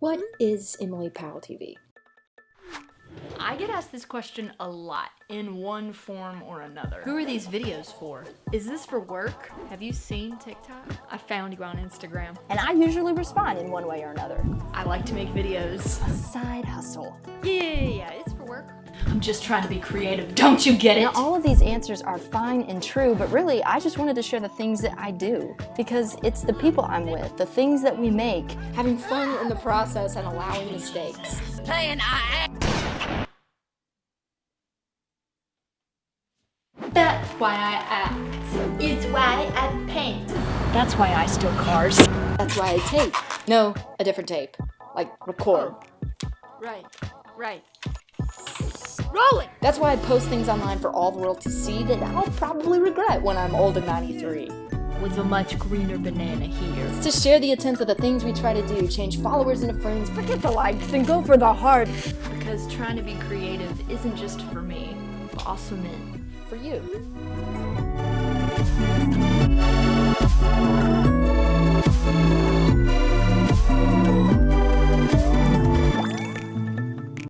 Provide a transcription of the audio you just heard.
What mm-hmm. is Emily Powell TV? I get asked this question a lot in one form or another. Who are these videos for? Is this for work? Have you seen TikTok? I found you on Instagram. And I usually respond in one way or another. I like to make videos. A side hustle. Yeah, yeah, yeah, it's for work. I'm just trying to be creative, don't you get it? Now, all of these answers are fine and true, but really, I just wanted to share the things that I do. Because it's the people I'm with, the things that we make. Having fun in the process and allowing mistakes. Playing I That's why I act. It's why I paint. That's why I steal cars. That's why I tape. No, a different tape. Like record. Right, right. Rolling! That's why I post things online for all the world to see that I'll probably regret when I'm old and 93. With a much greener banana here. It's to share the attempts of the things we try to do, change followers into friends, Forget the likes and go for the heart. Because trying to be creative isn't just for me, but also meant for you.